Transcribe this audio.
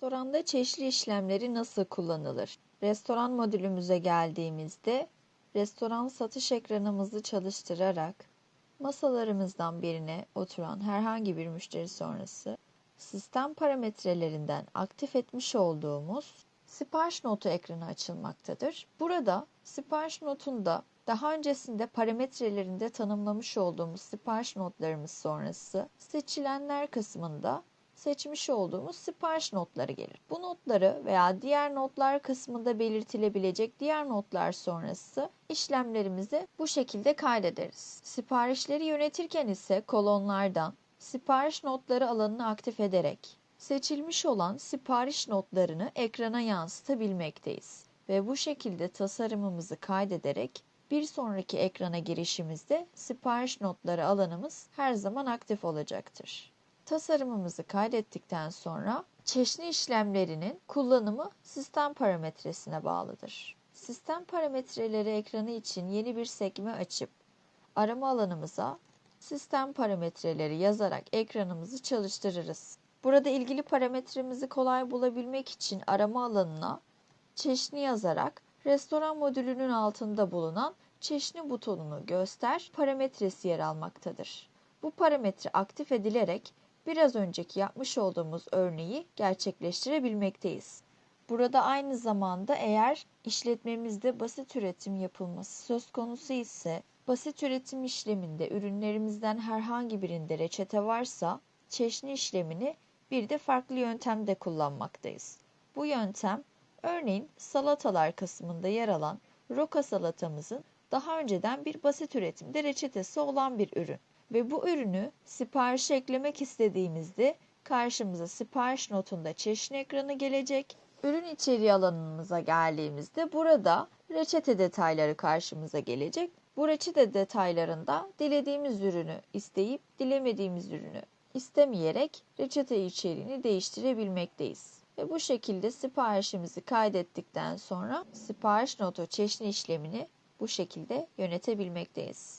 Restoranda çeşitli işlemleri nasıl kullanılır? Restoran modülümüze geldiğimizde restoran satış ekranımızı çalıştırarak masalarımızdan birine oturan herhangi bir müşteri sonrası sistem parametrelerinden aktif etmiş olduğumuz sipariş notu ekranı açılmaktadır. Burada sipariş notunda daha öncesinde parametrelerinde tanımlamış olduğumuz sipariş notlarımız sonrası seçilenler kısmında seçmiş olduğumuz sipariş notları gelir. Bu notları veya diğer notlar kısmında belirtilebilecek diğer notlar sonrası işlemlerimizi bu şekilde kaydederiz. Siparişleri yönetirken ise kolonlardan sipariş notları alanını aktif ederek seçilmiş olan sipariş notlarını ekrana yansıtabilmekteyiz ve bu şekilde tasarımımızı kaydederek bir sonraki ekrana girişimizde sipariş notları alanımız her zaman aktif olacaktır. Tasarımımızı kaydettikten sonra çeşni işlemlerinin kullanımı sistem parametresine bağlıdır. Sistem parametreleri ekranı için yeni bir sekme açıp arama alanımıza sistem parametreleri yazarak ekranımızı çalıştırırız. Burada ilgili parametremizi kolay bulabilmek için arama alanına çeşni yazarak restoran modülünün altında bulunan çeşni butonunu göster parametresi yer almaktadır. Bu parametre aktif edilerek biraz önceki yapmış olduğumuz örneği gerçekleştirebilmekteyiz. Burada aynı zamanda eğer işletmemizde basit üretim yapılması söz konusu ise basit üretim işleminde ürünlerimizden herhangi birinde reçete varsa çeşni işlemini bir de farklı yöntemde kullanmaktayız. Bu yöntem örneğin salatalar kısmında yer alan roka salatamızın daha önceden bir basit üretimde reçetesi olan bir ürün ve bu ürünü siparişe eklemek istediğimizde karşımıza sipariş notunda çeşni ekranı gelecek. Ürün içeriği alanımıza geldiğimizde burada reçete detayları karşımıza gelecek. Bu reçete detaylarında dilediğimiz ürünü isteyip dilemediğimiz ürünü istemeyerek reçete içeriğini değiştirebilmekteyiz. Ve bu şekilde siparişimizi kaydettikten sonra sipariş notu çeşni işlemini bu şekilde yönetebilmekteyiz.